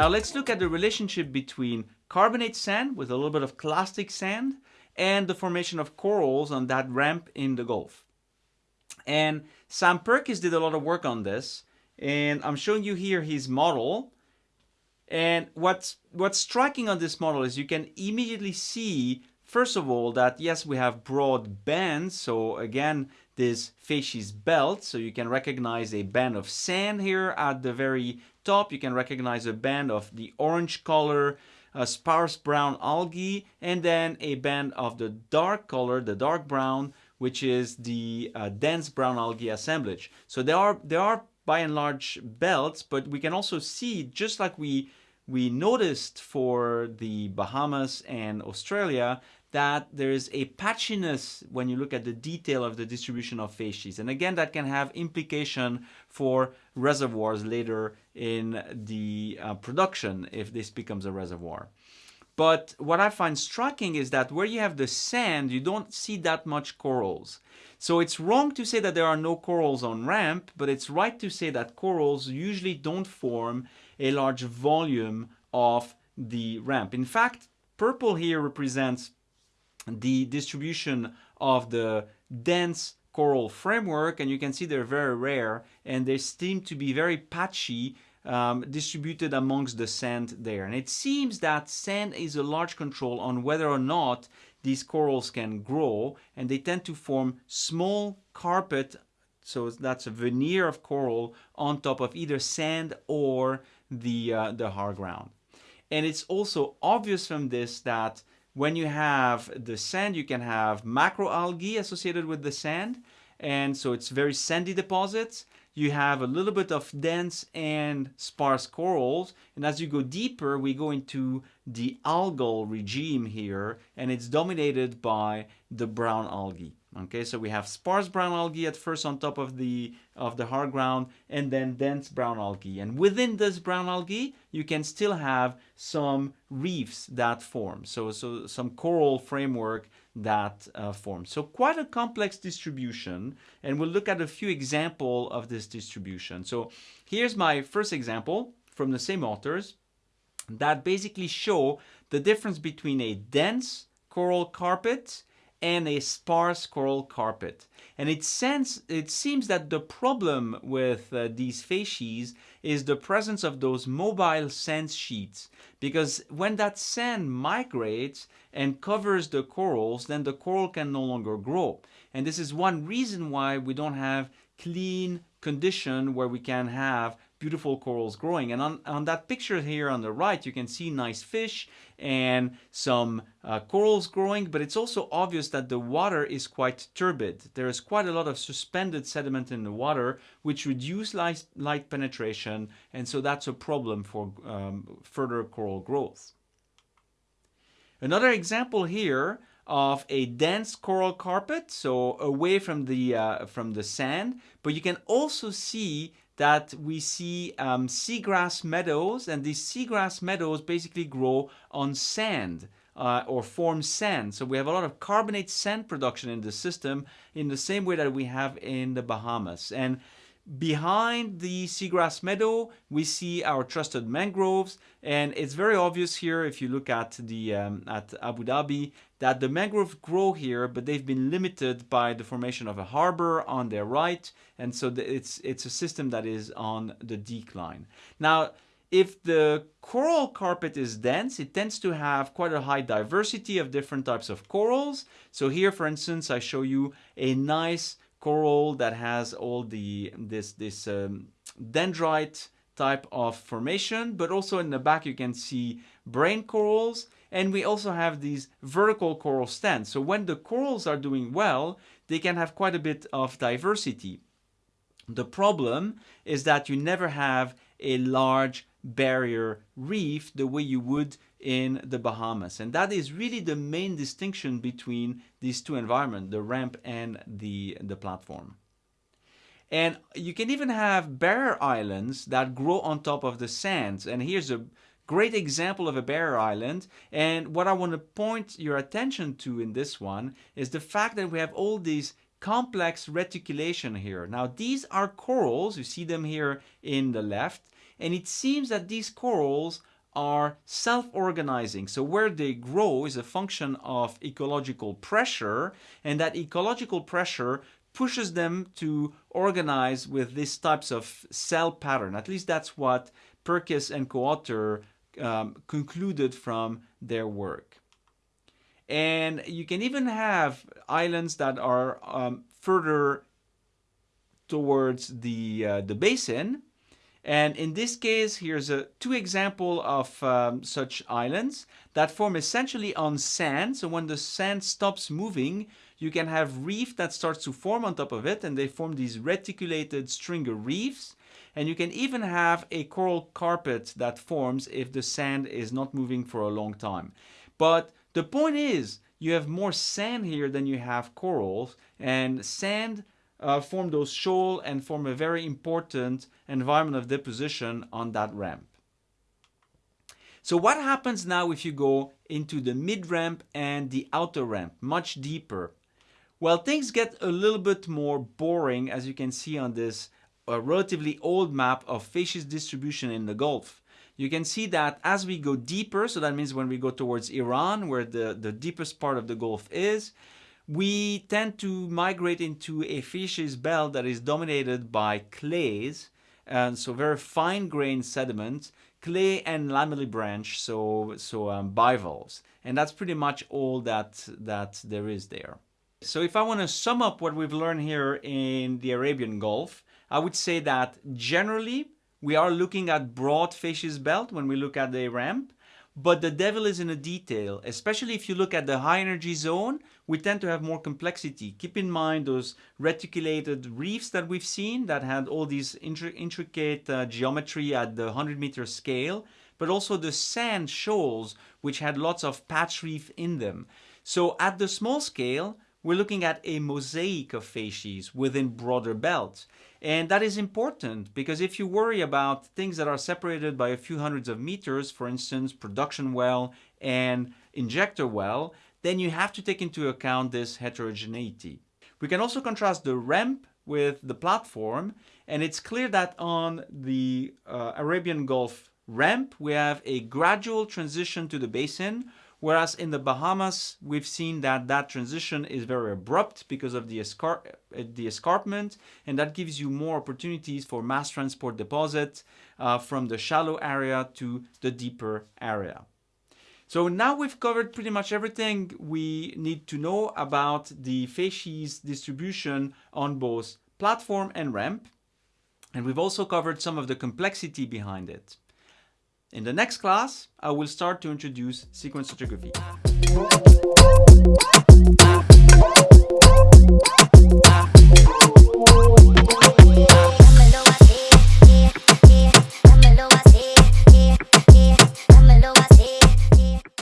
Now let's look at the relationship between carbonate sand with a little bit of clastic sand and the formation of corals on that ramp in the Gulf. And Sam Purkis did a lot of work on this and I'm showing you here his model and what's what's striking on this model is you can immediately see first of all that yes we have broad bands. So again this facies belt. So you can recognize a band of sand here at the very top. You can recognize a band of the orange color uh, sparse brown algae and then a band of the dark color the dark brown which is the uh, dense brown algae assemblage. So there are there are by and large belts but we can also see just like we we noticed for the Bahamas and Australia that there is a patchiness when you look at the detail of the distribution of facies. And again, that can have implication for reservoirs later in the uh, production if this becomes a reservoir. But what I find striking is that where you have the sand, you don't see that much corals. So it's wrong to say that there are no corals on ramp, but it's right to say that corals usually don't form a large volume of the ramp. In fact, purple here represents the distribution of the dense coral framework and you can see they're very rare and they seem to be very patchy um, distributed amongst the sand there. And it seems that sand is a large control on whether or not these corals can grow and they tend to form small carpet so that's a veneer of coral on top of either sand or the, uh, the hard ground. And it's also obvious from this that when you have the sand, you can have macroalgae associated with the sand. And so it's very sandy deposits. You have a little bit of dense and sparse corals. And as you go deeper, we go into the algal regime here, and it's dominated by the brown algae. Okay, so we have sparse brown algae at first on top of the of the hard ground and then dense brown algae. And within this brown algae, you can still have some reefs that form. So, so some coral framework that uh, forms. So quite a complex distribution. And we'll look at a few examples of this distribution. So here's my first example from the same authors that basically show the difference between a dense coral carpet and a sparse coral carpet. And it, sense, it seems that the problem with uh, these facies is the presence of those mobile sand sheets. Because when that sand migrates and covers the corals, then the coral can no longer grow. And this is one reason why we don't have clean condition where we can have beautiful corals growing. And on, on that picture here on the right, you can see nice fish and some uh, corals growing, but it's also obvious that the water is quite turbid. There is quite a lot of suspended sediment in the water, which reduce light, light penetration, and so that's a problem for um, further coral growth. Another example here of a dense coral carpet, so away from the, uh, from the sand, but you can also see that we see um, seagrass meadows and these seagrass meadows basically grow on sand uh, or form sand. So we have a lot of carbonate sand production in the system in the same way that we have in the Bahamas. And Behind the seagrass meadow, we see our trusted mangroves, and it's very obvious here if you look at the um, at Abu Dhabi that the mangroves grow here, but they've been limited by the formation of a harbor on their right, and so the, it's it's a system that is on the decline. Now, if the coral carpet is dense, it tends to have quite a high diversity of different types of corals. So here, for instance, I show you a nice coral that has all the this this um, dendrite type of formation but also in the back you can see brain corals and we also have these vertical coral stands. So when the corals are doing well they can have quite a bit of diversity. The problem is that you never have a large barrier reef the way you would in the Bahamas. And that is really the main distinction between these two environments, the ramp and the, the platform. And you can even have barrier islands that grow on top of the sands. And here's a great example of a barrier island. And what I want to point your attention to in this one is the fact that we have all these complex reticulation here. Now these are corals, you see them here in the left, And it seems that these corals are self-organizing. So where they grow is a function of ecological pressure, and that ecological pressure pushes them to organize with these types of cell pattern. At least that's what Purkis and co-author um, concluded from their work. And you can even have islands that are um, further towards the, uh, the basin. And in this case, here's a two example of um, such islands that form essentially on sand. So when the sand stops moving, you can have reef that starts to form on top of it and they form these reticulated stringer reefs. And you can even have a coral carpet that forms if the sand is not moving for a long time. But the point is, you have more sand here than you have corals and sand uh, form those shoal and form a very important environment of deposition on that ramp. So what happens now if you go into the mid ramp and the outer ramp, much deeper? Well, things get a little bit more boring as you can see on this uh, relatively old map of facies distribution in the Gulf. You can see that as we go deeper, so that means when we go towards Iran, where the, the deepest part of the Gulf is, we tend to migrate into a facies belt that is dominated by clays, and so very fine-grained sediments, clay and lamellibranch, so so um, bivalves, and that's pretty much all that that there is there. So if I want to sum up what we've learned here in the Arabian Gulf, I would say that generally we are looking at broad facies belt when we look at the ramp, but the devil is in the detail, especially if you look at the high energy zone, we tend to have more complexity. Keep in mind those reticulated reefs that we've seen that had all these intricate uh, geometry at the 100 meter scale, but also the sand shoals, which had lots of patch reef in them. So at the small scale, we're looking at a mosaic of facies within broader belts. And that is important because if you worry about things that are separated by a few hundreds of meters, for instance, production well and injector well, then you have to take into account this heterogeneity. We can also contrast the ramp with the platform and it's clear that on the uh, Arabian Gulf ramp we have a gradual transition to the basin Whereas in the Bahamas, we've seen that that transition is very abrupt because of the, escar the escarpment, and that gives you more opportunities for mass transport deposits uh, from the shallow area to the deeper area. So now we've covered pretty much everything we need to know about the facies distribution on both platform and ramp. And we've also covered some of the complexity behind it. In the next class, I will start to introduce sequence stratigraphy.